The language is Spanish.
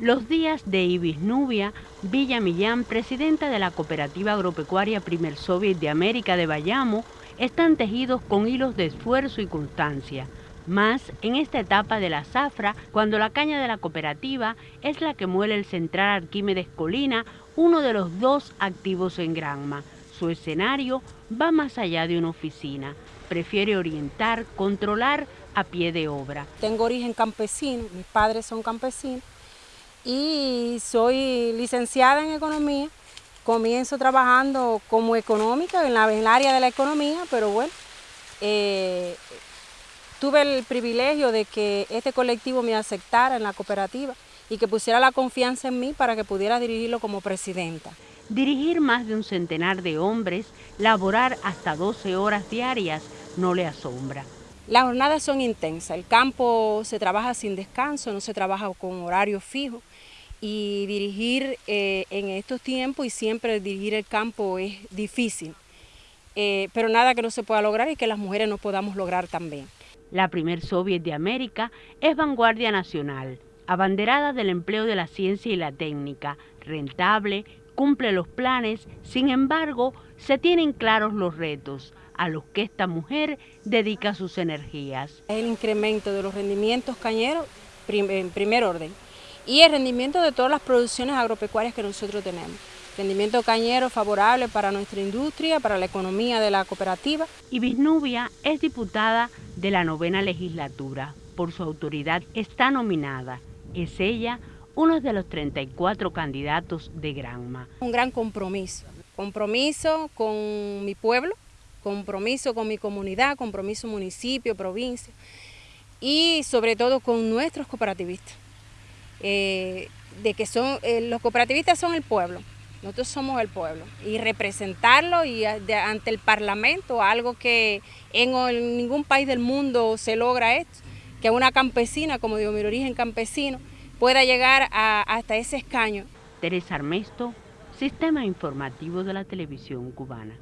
Los días de Ibis Nubia Villa Millán, presidenta de la Cooperativa Agropecuaria Primer Soviet de América de Bayamo, están tejidos con hilos de esfuerzo y constancia. Más en esta etapa de la zafra, cuando la caña de la cooperativa es la que muele el Central Arquímedes Colina, uno de los dos activos en Granma. Su escenario va más allá de una oficina. Prefiere orientar, controlar a pie de obra. Tengo origen campesino, mis padres son campesinos y soy licenciada en economía. Comienzo trabajando como económica en, la, el área de la economía, pero bueno, eh, tuve el privilegio de que este colectivo me aceptara en la cooperativa y que pusiera la confianza en mí para que pudiera dirigirlo como presidenta. Dirigir más de un centenar de hombres, laborar hasta 12 horas diarias, no le asombra. Las jornadas son intensas, el campo se trabaja sin descanso, no se trabaja con horario fijo. Y dirigir eh, en estos tiempos y siempre dirigir el campo es difícil, eh, pero nada que no se pueda lograr y que las mujeres no podamos lograr también. La primer Soviet de América es vanguardia nacional, abanderada del empleo de la ciencia y la técnica, rentable, cumple los planes, sin embargo, se tienen claros los retos a los que esta mujer dedica sus energías. El incremento de los rendimientos cañeros en primer orden y el rendimiento de todas las producciones agropecuarias que nosotros tenemos. Rendimiento cañero favorable para nuestra industria, para la economía de la cooperativa. Ibis Nubia es diputada de la novena legislatura. Por su autoridad está nominada. Es ella uno de los 34 candidatos de Granma. Un gran compromiso, compromiso con mi pueblo, compromiso con mi comunidad, compromiso municipio, provincia y sobre todo con nuestros cooperativistas. Eh, de que son eh, los cooperativistas son el pueblo, nosotros somos el pueblo y representarlo y ante el Parlamento, algo que en, ningún país del mundo se logra esto, que una campesina, como digo, mi origen campesino, pueda llegar hasta ese escaño. Teresa Armesto, Sistema Informativo de la Televisión Cubana.